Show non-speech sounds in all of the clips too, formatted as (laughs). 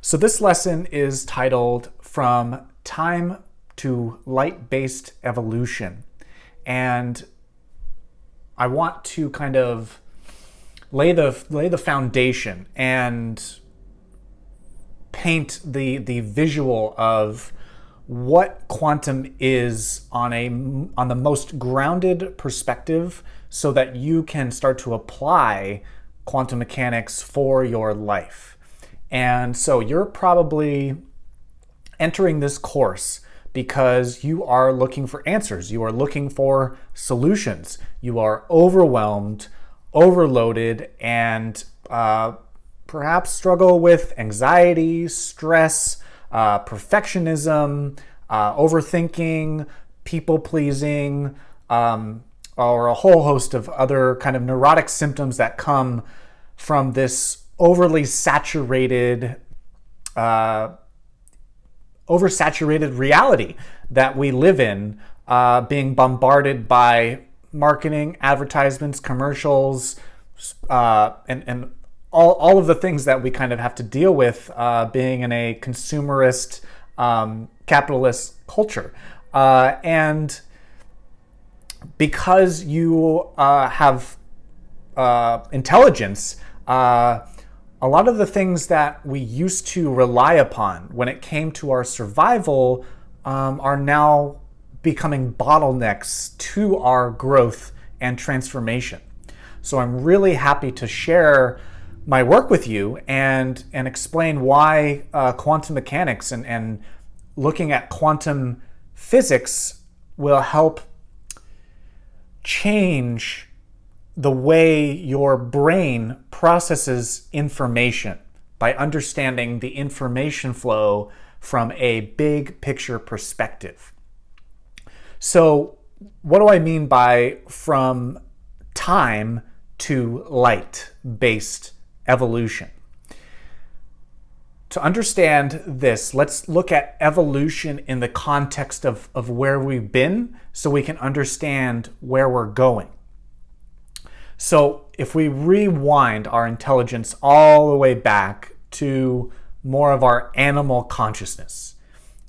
So this lesson is titled From Time to Light-Based Evolution. And I want to kind of lay the, lay the foundation and paint the, the visual of what quantum is on a on the most grounded perspective so that you can start to apply quantum mechanics for your life. And so you're probably entering this course because you are looking for answers. You are looking for solutions. You are overwhelmed, overloaded, and uh, perhaps struggle with anxiety, stress, uh, perfectionism, uh, overthinking, people pleasing, um, or a whole host of other kind of neurotic symptoms that come from this overly saturated, uh, oversaturated reality that we live in, uh, being bombarded by marketing, advertisements, commercials, uh, and, and all, all of the things that we kind of have to deal with uh, being in a consumerist, um, capitalist culture. Uh, and because you uh, have uh, intelligence, uh, a lot of the things that we used to rely upon when it came to our survival um, are now becoming bottlenecks to our growth and transformation. So I'm really happy to share my work with you and, and explain why uh, quantum mechanics and, and looking at quantum physics will help change the way your brain processes information by understanding the information flow from a big picture perspective. So what do I mean by from time to light based evolution? To understand this, let's look at evolution in the context of, of where we've been so we can understand where we're going. So if we rewind our intelligence all the way back to more of our animal consciousness,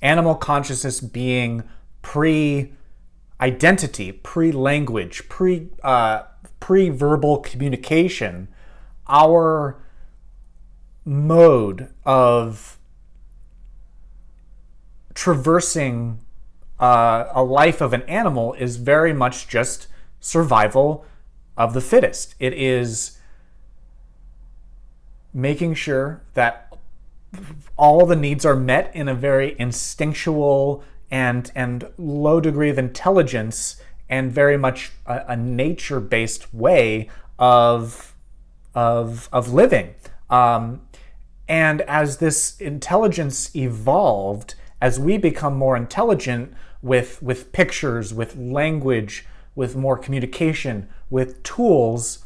animal consciousness being pre-identity, pre-language, pre, uh, pre-verbal communication, our mode of traversing uh, a life of an animal is very much just survival of the fittest. It is making sure that all the needs are met in a very instinctual and, and low degree of intelligence and very much a, a nature-based way of, of, of living. Um, and as this intelligence evolved, as we become more intelligent with, with pictures, with language, with more communication, with tools,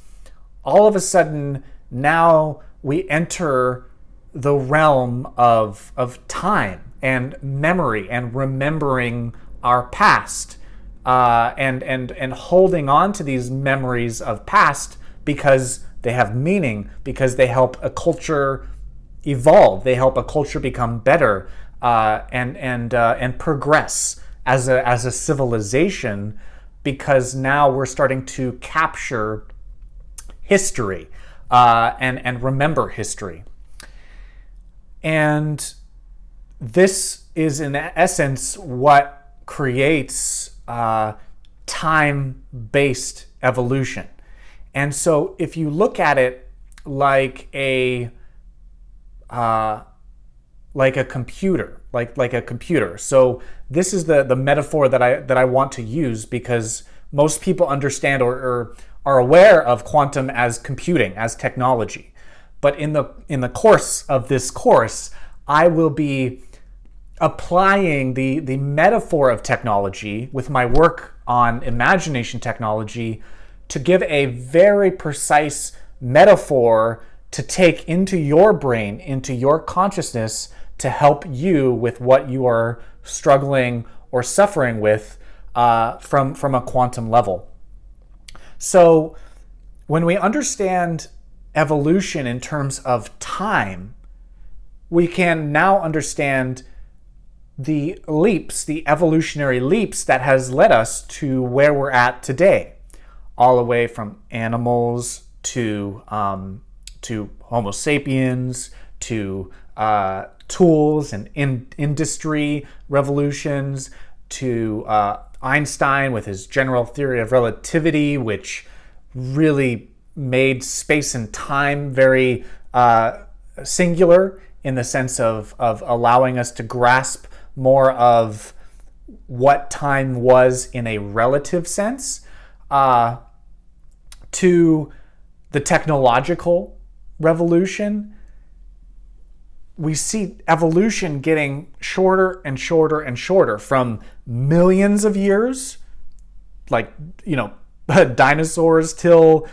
all of a sudden now we enter the realm of, of time and memory and remembering our past uh, and, and, and holding on to these memories of past because they have meaning, because they help a culture evolve. They help a culture become better uh, and and uh, and progress as a as a civilization because now we're starting to capture history uh, and and remember history. And this is in essence what creates uh, time-based evolution. And so if you look at it like a uh, like a computer, like like a computer. So this is the the metaphor that I that I want to use because most people understand or, or are aware of quantum as computing, as technology. But in the in the course of this course, I will be applying the the metaphor of technology with my work on imagination technology to give a very precise metaphor to take into your brain, into your consciousness to help you with what you are struggling or suffering with uh, from, from a quantum level. So when we understand evolution in terms of time, we can now understand the leaps, the evolutionary leaps that has led us to where we're at today, all the way from animals to um, to Homo sapiens to uh, tools and in industry revolutions to uh, Einstein with his general theory of relativity, which really made space and time very uh, singular in the sense of, of allowing us to grasp more of what time was in a relative sense, uh, to the technological revolution, we see evolution getting shorter and shorter and shorter from millions of years, like, you know, (laughs) dinosaurs till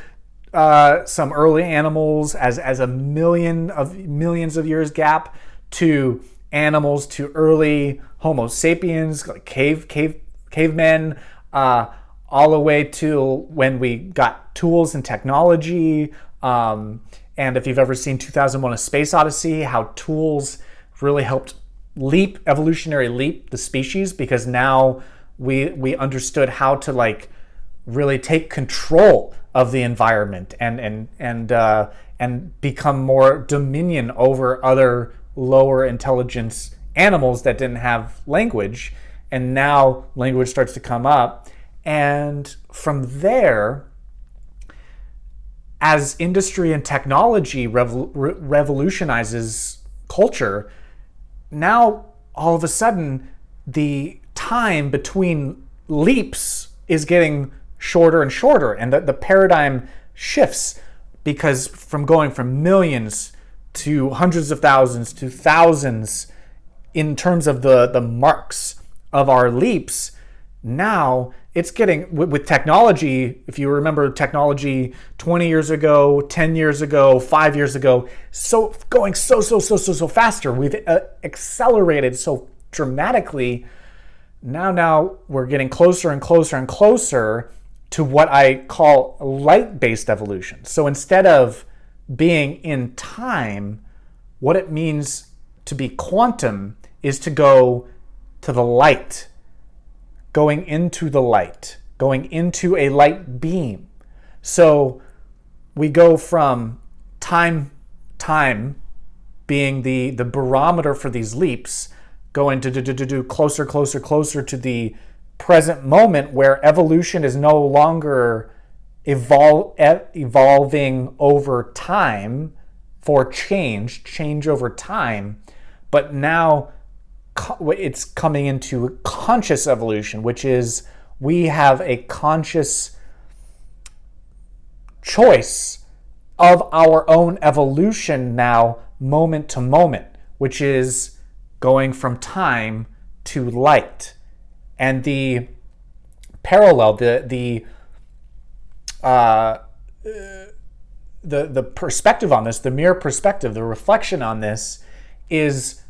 uh, some early animals as, as a million of millions of years gap to animals to early Homo sapiens, like cave, cave, cavemen, uh, all the way to when we got tools and technology. Um, and if you've ever seen 2001 A Space Odyssey, how tools really helped leap, evolutionary leap the species because now we, we understood how to like really take control of the environment and, and, and, uh, and become more dominion over other lower intelligence animals that didn't have language. And now language starts to come up. And from there, as industry and technology revol revolutionizes culture, now all of a sudden the time between leaps is getting shorter and shorter, and the, the paradigm shifts because from going from millions to hundreds of thousands to thousands in terms of the, the marks of our leaps, now it's getting with, technology if you remember technology 20 years ago 10 years ago 5 years ago so going so so so so so faster. We've uh, accelerated so dramatically. Now now we're getting closer and closer and closer to what i call light based evolution. So instead of being in time, what it means to be quantum is to go to the light, going into the light, going into a light beam. So we go from time, time being the, the barometer for these leaps, going to do, do, do, do closer, closer, closer to the present moment where evolution is no longer evol- evolving over time for change, change over time, but now it's coming into conscious evolution, which is we have a conscious choice of our own evolution now, moment to moment, which is going from time to light. And the parallel, the, the uh, the the perspective on this, the mirror perspective, the reflection on this is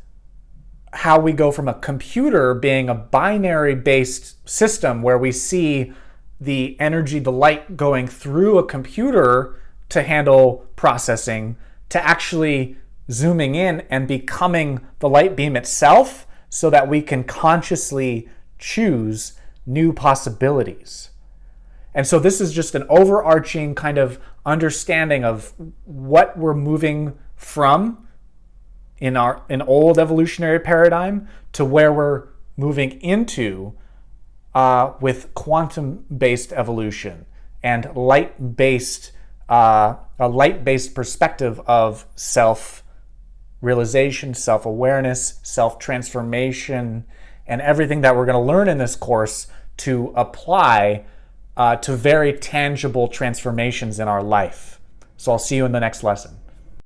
how we go from a computer being a binary based system where we see the energy, the light going through a computer to handle processing to actually zooming in and becoming the light beam itself so that we can consciously choose new possibilities. And so this is just an overarching kind of understanding of what we're moving from in our an old evolutionary paradigm to where we're moving into uh, with quantum-based evolution and light-based uh, a light-based perspective of self-realization, self-awareness, self-transformation, and everything that we're going to learn in this course to apply uh, to very tangible transformations in our life. So I'll see you in the next lesson.